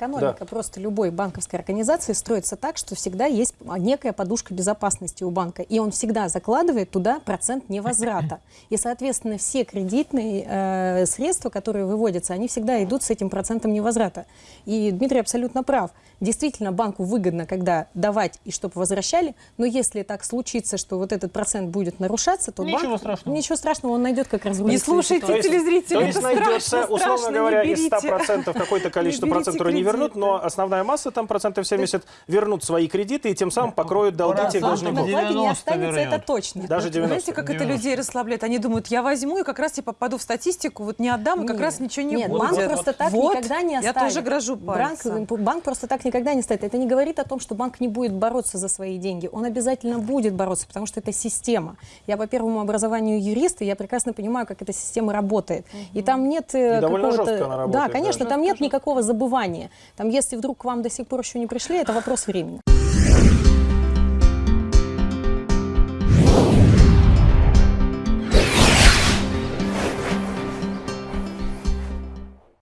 Экономика просто любой банковской организации строится так, что всегда есть некая подушка безопасности у банка, и он всегда закладывает туда процент невозврата. И, соответственно, все кредитные э, средства, которые выводятся, они всегда идут с этим процентом невозврата. И Дмитрий абсолютно прав. Действительно, банку выгодно, когда давать и чтобы возвращали, но если так случится, что вот этот процент будет нарушаться, то Ничего банк... страшного. Ничего страшного, он найдет как разрулить Не слушайте ситуацию. То есть- найдется, страшно, условно страшно, говоря, из берите. 100% какое-то количество процентов, которые не вернут, но основная масса, там процентов 70, вернут свои кредиты и тем самым покроют долги тех на должников. вкладе не 90 останется, это точно. Даже 90. Знаете, как это 90. людей расслабляет? Они думают, я возьму и как раз я попаду в статистику, вот не отдам, и как Нет. раз ничего не Нет, будет. банк просто так Вот, никогда не Я оставит. тоже грожу банк, пальцем. банк просто так никогда не ставит. Это не говорит о том, что банк не будет бороться за свои деньги. Он обязательно будет бороться, потому что это система. Я по первому образованию юрист, и я прекрасно понимаю, как эта система работает. И там нет э, И довольно какого-то... жестко она работает, Да, да. конечно, там нет никакого забывания. Там, если вдруг к вам до сих пор еще не пришли, это вопрос времени.